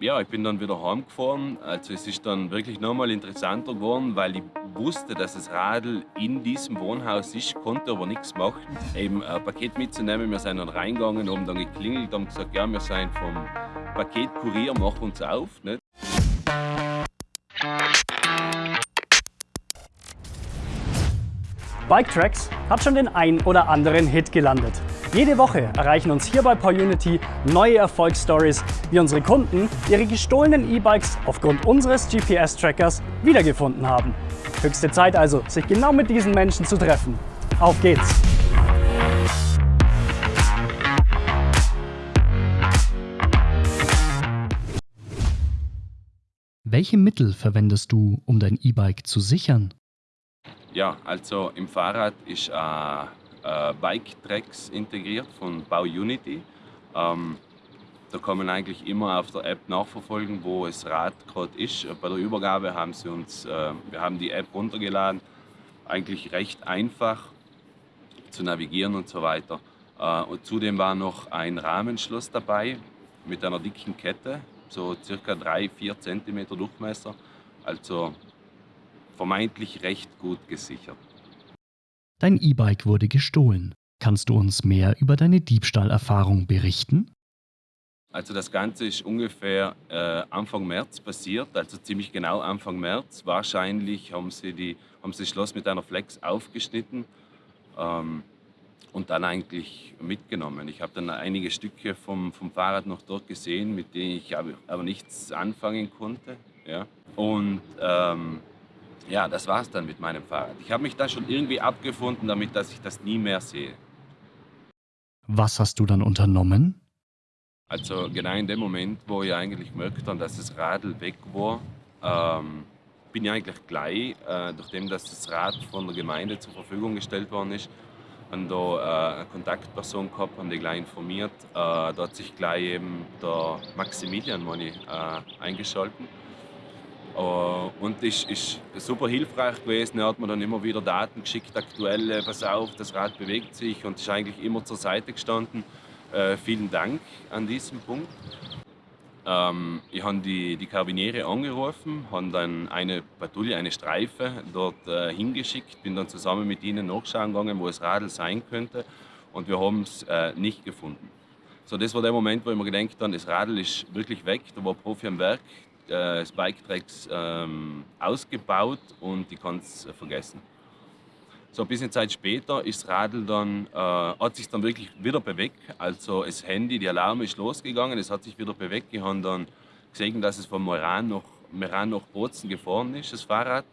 ja, ich bin dann wieder heimgefahren. Also es ist dann wirklich nochmal interessanter geworden, weil ich wusste, dass das Radl in diesem Wohnhaus ist, konnte aber nichts machen. Eben ein Paket mitzunehmen, wir sind dann reingegangen, haben dann geklingelt, haben gesagt, ja, wir sind vom Paketkurier, mach uns auf. Nicht? Bike Tracks hat schon den ein oder anderen Hit gelandet. Jede Woche erreichen uns hier bei PowerUnity neue Erfolgsstories, wie unsere Kunden ihre gestohlenen E-Bikes aufgrund unseres GPS-Trackers wiedergefunden haben. Höchste Zeit also, sich genau mit diesen Menschen zu treffen. Auf geht's! Welche Mittel verwendest du, um dein E-Bike zu sichern? Ja, also im Fahrrad ist äh, äh, Bike-Tracks integriert von BauUnity. Ähm, da kann man eigentlich immer auf der App nachverfolgen, wo das Rad gerade ist. Bei der Übergabe haben sie uns, äh, wir haben die App runtergeladen, eigentlich recht einfach zu navigieren und so weiter. Äh, und zudem war noch ein Rahmenschloss dabei mit einer dicken Kette, so circa 3-4 cm Durchmesser. Also vermeintlich recht gut gesichert. Dein E-Bike wurde gestohlen. Kannst du uns mehr über deine Diebstahlerfahrung berichten? Also das Ganze ist ungefähr äh, Anfang März passiert, also ziemlich genau Anfang März. Wahrscheinlich haben sie, die, haben sie das Schloss mit einer Flex aufgeschnitten ähm, und dann eigentlich mitgenommen. Ich habe dann einige Stücke vom, vom Fahrrad noch dort gesehen, mit denen ich aber, aber nichts anfangen konnte. Ja. Und ähm, ja, das war es dann mit meinem Fahrrad. Ich habe mich da schon irgendwie abgefunden, damit dass ich das nie mehr sehe. Was hast du dann unternommen? Also genau in dem Moment, wo ich eigentlich gemerkt habe, dass das Radl weg war, ähm, bin ich eigentlich gleich, äh, nachdem dass das Rad von der Gemeinde zur Verfügung gestellt worden ist, haben da äh, eine Kontaktperson gehabt, haben die gleich informiert. Äh, da hat sich gleich eben der Maximilian Moni äh, eingeschaltet und ist, ist super hilfreich gewesen. Er hat mir dann immer wieder Daten geschickt, aktuelle, pass auf, das Rad bewegt sich und ist eigentlich immer zur Seite gestanden. Uh, vielen Dank an diesem Punkt. Ähm, ich habe die, die Karabiniere angerufen, habe dann eine Patrouille, eine Streife dort äh, hingeschickt, bin dann zusammen mit ihnen nachschauen gegangen, wo das Radl sein könnte und wir haben es äh, nicht gefunden. So, das war der Moment, wo ich mir gedacht habe, das Radl ist wirklich weg, da war Profi am Werk, äh, Spike-Tracks ähm, ausgebaut und ich kann es äh, vergessen. So ein bisschen Zeit später ist Radl dann, äh, hat sich dann wirklich wieder bewegt. Also das Handy, die Alarm ist losgegangen, es hat sich wieder bewegt. Ich habe dann gesehen, dass es von Meran nach, Meran nach Bozen gefahren ist, das Fahrrad.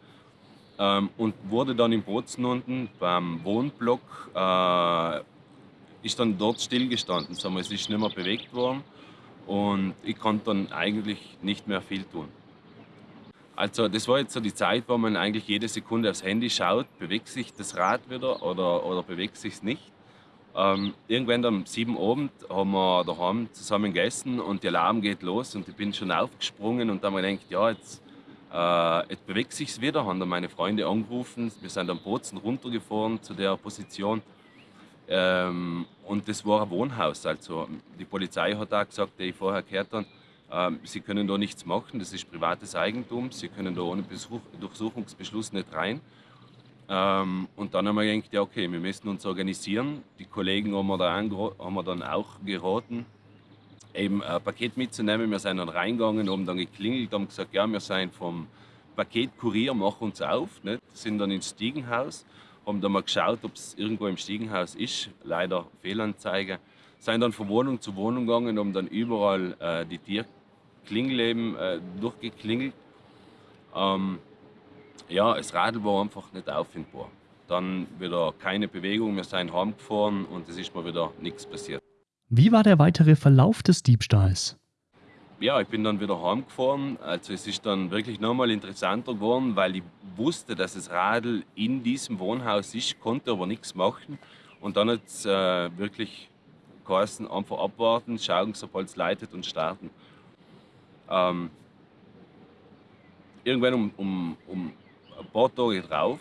Ähm, und wurde dann in Bozen unten beim Wohnblock, äh, ist dann dort stillgestanden. Sagen wir, es ist nicht mehr bewegt worden und ich konnte dann eigentlich nicht mehr viel tun. Also das war jetzt so die Zeit, wo man eigentlich jede Sekunde aufs Handy schaut, bewegt sich das Rad wieder oder, oder bewegt sich es nicht. Ähm, irgendwann am 7 Abend haben wir daheim zusammen gegessen und der Alarm geht los und ich bin schon aufgesprungen und dann habe ich gedacht, ja, jetzt, äh, jetzt bewegt sich es wieder. Haben dann meine Freunde angerufen, wir sind am Bozen runtergefahren zu der Position ähm, und das war ein Wohnhaus. Also die Polizei hat auch gesagt, die ich vorher gehört habe, äh, sie können da nichts machen, das ist privates Eigentum, sie können da ohne Besuch, Durchsuchungsbeschluss nicht rein. Ähm, und dann haben wir gedacht, ja okay, wir müssen uns organisieren. Die Kollegen haben wir, da haben wir dann auch geraten, eben ein Paket mitzunehmen. Wir sind dann reingegangen, haben dann geklingelt, haben gesagt, ja, wir sind vom Paketkurier, mach uns auf. Nicht? Sind dann ins Stiegenhaus haben dann mal geschaut, ob es irgendwo im Stiegenhaus ist. Leider Fehlanzeige. Sind dann von Wohnung zu Wohnung gegangen, haben dann überall äh, die Tierklingel eben äh, durchgeklingelt. Ähm, ja, das Radl war einfach nicht auffindbar. Dann wieder keine Bewegung, wir sind heimgefahren und es ist mal wieder nichts passiert. Wie war der weitere Verlauf des Diebstahls? Ja, ich bin dann wieder heimgefahren. Also es ist dann wirklich nochmal interessanter geworden, weil ich wusste, dass das Radl in diesem Wohnhaus ist, konnte aber nichts machen. Und dann hat es äh, wirklich geheißen, einfach abwarten, schauen, sobald es leitet und starten. Ähm, irgendwann um, um, um ein paar Tage drauf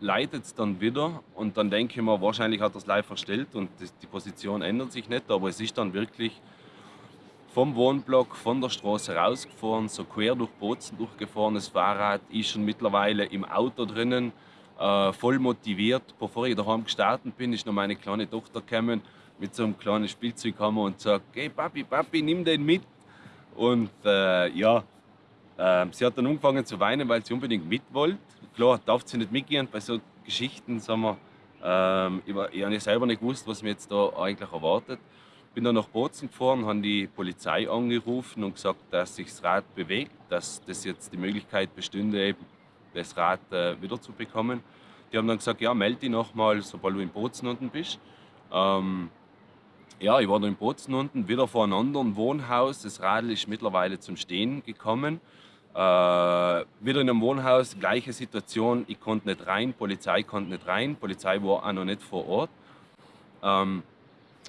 leitet es dann wieder und dann denke ich mir, wahrscheinlich hat er es live verstellt und die Position ändert sich nicht, aber es ist dann wirklich vom Wohnblock, von der Straße rausgefahren, so quer durch Bozen durchgefahren. Das Fahrrad ist schon mittlerweile im Auto drinnen, äh, voll motiviert. Bevor ich daheim gestartet bin, ist noch meine kleine Tochter gekommen mit so einem kleinen Spielzeughammer und sagt, hey Papi, Papi, nimm den mit. Und äh, ja, äh, sie hat dann angefangen zu weinen, weil sie unbedingt mit wollte. Klar, darf sie nicht mitgehen bei so Geschichten, sagen wir, ähm, ich, ich habe selber nicht gewusst, was mir jetzt da eigentlich erwartet. Bin dann nach Bozen gefahren, habe die Polizei angerufen und gesagt, dass sich das Rad bewegt, dass das jetzt die Möglichkeit bestünde, das Rad äh, wieder zu bekommen. Die haben dann gesagt, ja, melde dich nochmal, sobald du in Bozen unten bist. Ähm, ja, ich war da in Bozen unten, wieder vor einem anderen Wohnhaus. Das Radl ist mittlerweile zum Stehen gekommen. Äh, wieder in einem Wohnhaus, gleiche Situation. Ich konnte nicht rein, Polizei konnte nicht rein, Polizei war auch noch nicht vor Ort. Ähm,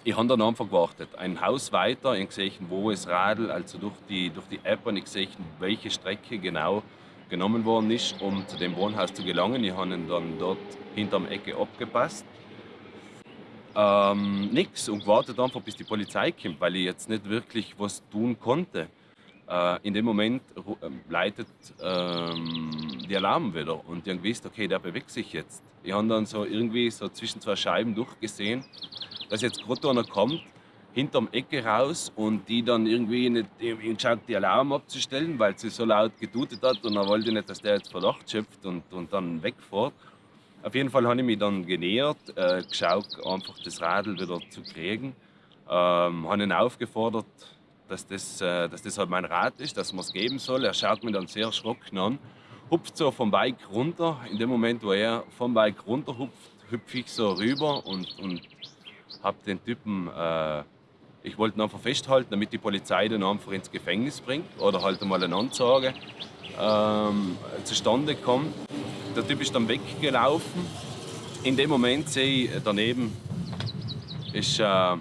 ich habe dann einfach gewartet. Ein Haus weiter, ich gesehen, wo ist Radl, also durch die, durch die App, und ich gesehen, welche Strecke genau genommen worden ist, um zu dem Wohnhaus zu gelangen. Ich habe ihn dann dort hinterm Ecke abgepasst ähm, nichts und gewartet einfach, bis die Polizei kommt, weil ich jetzt nicht wirklich was tun konnte. Äh, in dem Moment ähm, leitet ähm, die Alarm wieder und haben gewusst, okay, der bewegt sich jetzt. Ich habe dann so irgendwie so zwischen zwei Scheiben durchgesehen, dass jetzt gerade einer kommt, hinterm Ecke raus und die dann irgendwie nicht geschaut, die Alarm abzustellen, weil sie so laut getutet hat und er wollte nicht, dass der jetzt Verdacht schöpft und, und dann wegfährt. Auf jeden Fall habe ich mich dann genähert, äh, geschaut, einfach das Radl wieder zu kriegen. Ähm, habe ihn aufgefordert, dass das, äh, dass das halt mein Rad ist, dass man es geben soll. Er schaut mich dann sehr erschrocken an, hupft so vom Bike runter. In dem Moment, wo er vom Bike runter hupft, hüpfe ich so rüber und, und habe den Typen, äh, ich wollte ihn einfach festhalten, damit die Polizei den einfach ins Gefängnis bringt oder halt einmal eine Anzeige ähm, zustande kommt. Der Typ ist dann weggelaufen. In dem Moment sehe ich daneben ist, äh,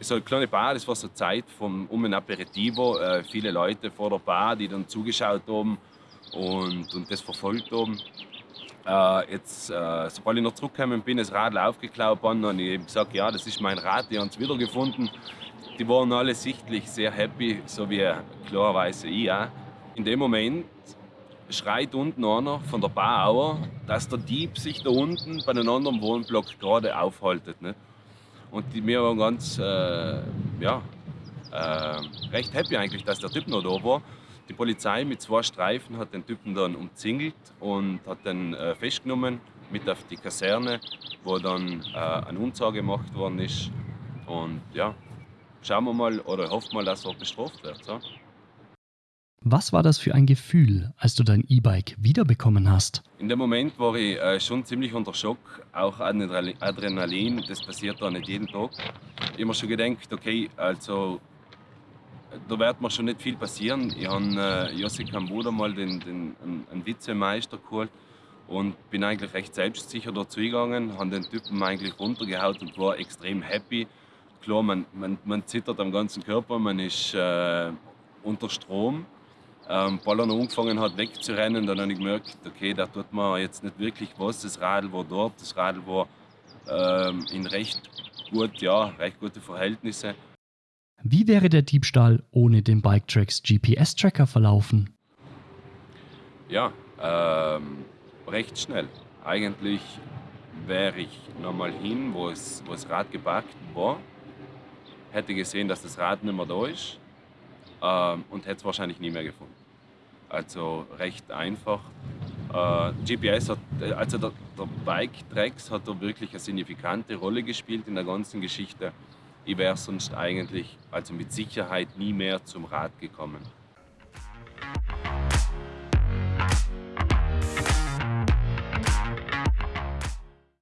ist eine kleine Bar, das war so Zeit vom, um ein Aperitivo. Äh, viele Leute vor der Bar, die dann zugeschaut haben und, und das verfolgt haben. Äh, jetzt, äh, sobald ich noch zurückgekommen bin, das Radl aufgeklaut worden, habe ich eben gesagt, ja, das ist mein Rad, die haben es wiedergefunden. Die waren alle sichtlich sehr happy, so wie klarerweise ich auch. In dem Moment schreit unten einer von der Bauer, dass der Dieb sich da unten bei einem anderen Wohnblock gerade aufhaltet. Ne? Und die, wir waren ganz, äh, ja, äh, recht happy eigentlich, dass der Typ noch da war. Die Polizei mit zwei Streifen hat den Typen dann umzingelt und hat den äh, festgenommen mit auf die Kaserne, wo dann äh, eine Unzage gemacht worden ist. Und ja, schauen wir mal oder hoffen mal, dass er bestraft wird. So. Was war das für ein Gefühl, als du dein E-Bike wiederbekommen hast? In dem Moment war ich äh, schon ziemlich unter Schock, auch Adrenalin, das passiert da nicht jeden Tag. Ich habe mir schon gedacht, okay, also da wird mir schon nicht viel passieren. Ich habe äh, Jossi Kambuda mal den, den, einen, einen Vizemeister geholt und bin eigentlich recht selbstsicher dazu gegangen, habe den Typen eigentlich runtergehaut und war extrem happy. Klar, man, man, man zittert am ganzen Körper, man ist äh, unter Strom ähm, Ballern angefangen hat wegzurennen, dann habe ich gemerkt, okay, da tut man jetzt nicht wirklich was. Das Radl war dort, das Radl war ähm, in recht gut, ja, recht gute Verhältnisse. Wie wäre der Diebstahl ohne den Biketracks GPS-Tracker verlaufen? Ja, ähm, recht schnell. Eigentlich wäre ich nochmal hin, wo, es, wo das Rad geparkt war, hätte gesehen, dass das Rad nicht mehr da ist ähm, und hätte es wahrscheinlich nie mehr gefunden. Also recht einfach. Äh, GPS hat, also der, der Bike Tracks hat da wirklich eine signifikante Rolle gespielt in der ganzen Geschichte. Ich wäre sonst eigentlich, also mit Sicherheit nie mehr zum Rad gekommen.